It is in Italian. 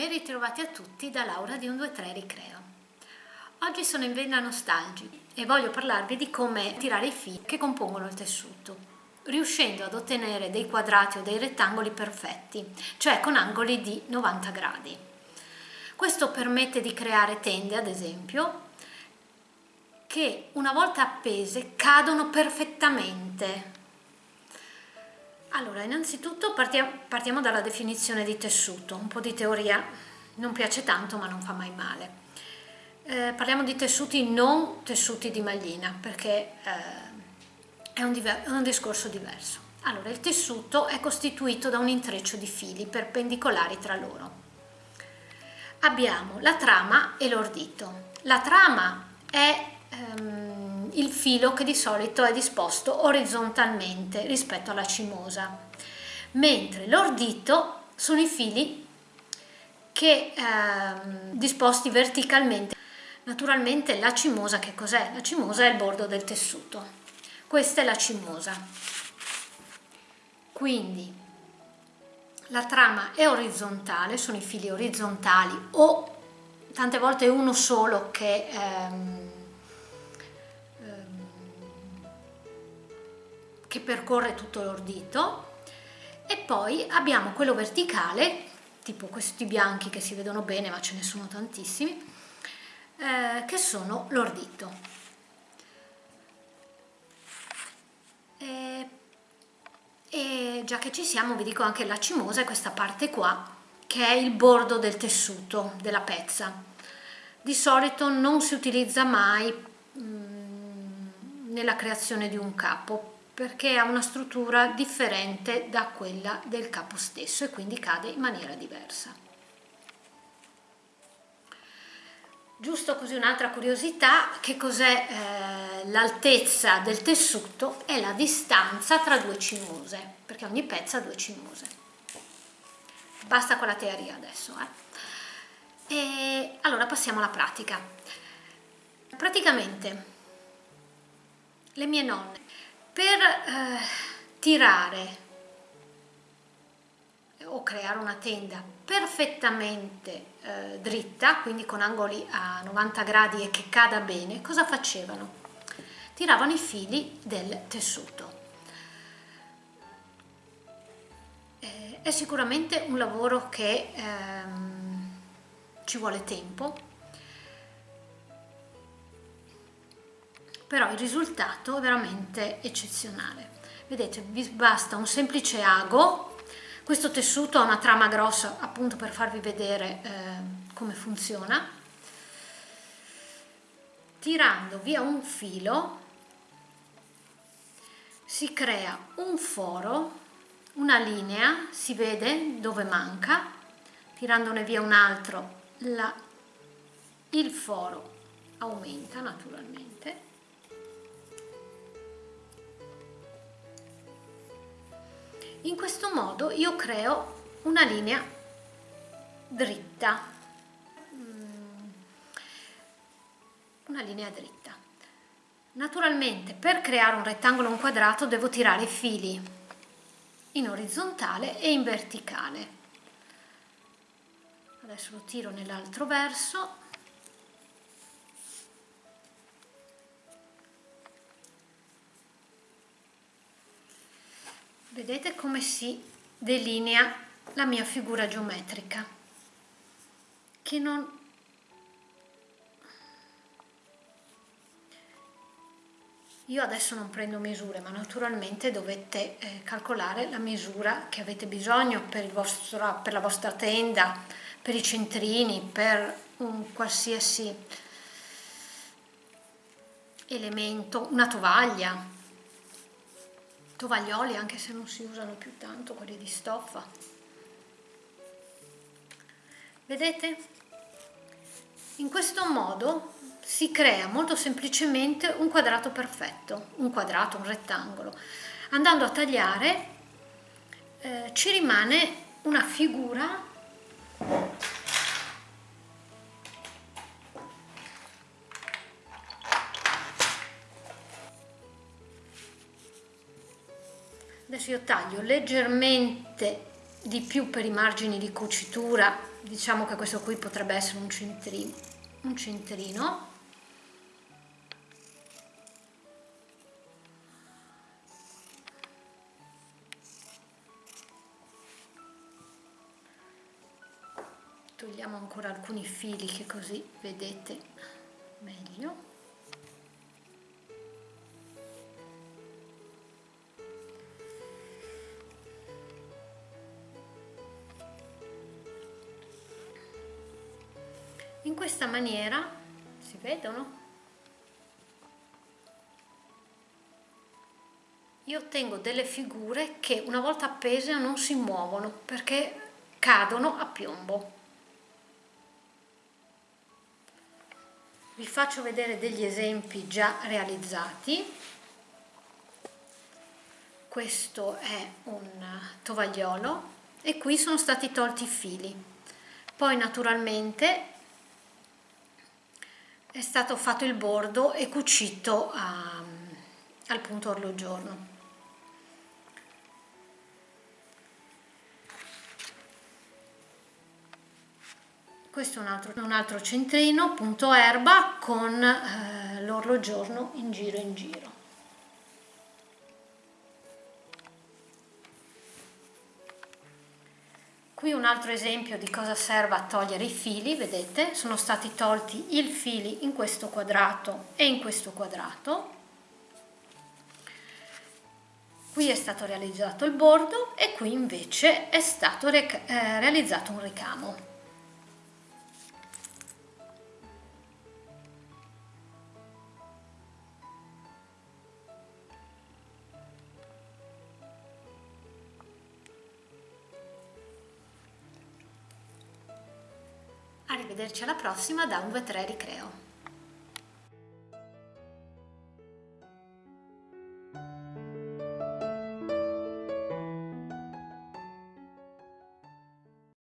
Ben ritrovati a tutti da Laura di 123 Ricreo. Oggi sono in vena nostalgi e voglio parlarvi di come tirare i fili che compongono il tessuto, riuscendo ad ottenere dei quadrati o dei rettangoli perfetti, cioè con angoli di 90 gradi. Questo permette di creare tende, ad esempio, che una volta appese cadono perfettamente allora, innanzitutto partiamo, partiamo dalla definizione di tessuto, un po' di teoria non piace tanto ma non fa mai male. Eh, parliamo di tessuti non tessuti di maglina perché eh, è, un è un discorso diverso. Allora, il tessuto è costituito da un intreccio di fili perpendicolari tra loro. Abbiamo la trama e l'ordito. La trama è ehm, il filo che di solito è disposto orizzontalmente rispetto alla cimosa, mentre l'ordito sono i fili che eh, disposti verticalmente. Naturalmente la cimosa che cos'è? La cimosa è il bordo del tessuto. Questa è la cimosa. Quindi la trama è orizzontale, sono i fili orizzontali o tante volte uno solo che ehm, che percorre tutto l'ordito e poi abbiamo quello verticale, tipo questi bianchi che si vedono bene ma ce ne sono tantissimi, eh, che sono l'ordito. E, e già che ci siamo vi dico anche la cimosa è questa parte qua che è il bordo del tessuto, della pezza. Di solito non si utilizza mai mh, mm, nella creazione di un capo perché ha una struttura differente da quella del capo stesso e quindi cade in maniera diversa. Giusto così un'altra curiosità, che cos'è eh, l'altezza del tessuto? È la distanza tra due cimose, perché ogni pezzo ha due cimose. Basta con la teoria adesso. Eh. E allora passiamo alla pratica. Praticamente le mie nonne per eh, tirare o creare una tenda perfettamente eh, dritta, quindi con angoli a 90 gradi e che cada bene, cosa facevano? Tiravano i fili del tessuto. Eh, è sicuramente un lavoro che ehm, ci vuole tempo, però il risultato è veramente eccezionale. Vedete, vi basta un semplice ago, questo tessuto ha una trama grossa appunto per farvi vedere eh, come funziona, tirando via un filo si crea un foro, una linea, si vede dove manca, tirandone via un altro la, il foro aumenta naturalmente in questo modo io creo una linea dritta. Mm, una linea dritta. Naturalmente per creare un rettangolo o un quadrato devo tirare i fili in orizzontale e in verticale. Adesso lo tiro nell'altro verso vedete come si delinea la mia figura geometrica? Che non io adesso non prendo misure ma naturalmente dovete eh, calcolare la misura che avete bisogno per, vostro, per la vostra tenda per i centrini per un qualsiasi elemento una tovaglia tovaglioli anche se non si usano più tanto quelli di stoffa. Vedete? In questo modo si crea molto semplicemente un quadrato perfetto un quadrato un rettangolo. Andando a tagliare eh, ci rimane una figura io taglio leggermente di più per i margini di cucitura diciamo che questo qui potrebbe essere un centrino un centrino. Togliamo ancora alcuni fili che così vedete meglio questa maniera si vedono? Io ottengo delle figure che una volta appese non si muovono perché cadono a piombo. Vi faccio vedere degli esempi già realizzati. Questo è un tovagliolo e qui sono stati tolti i fili. Poi naturalmente è stato fatto il bordo e cucito a, al punto orologiorno questo è un altro, un altro centrino punto erba con eh, l'orologiorno in giro in giro qui un altro esempio di cosa serve a togliere i fili vedete? Sono stati tolti i fili in questo quadrato e in questo quadrato. Qui è stato realizzato il bordo e qui invece è stato eh, realizzato un ricamo Arrivederci alla prossima da un V3 Ricreo.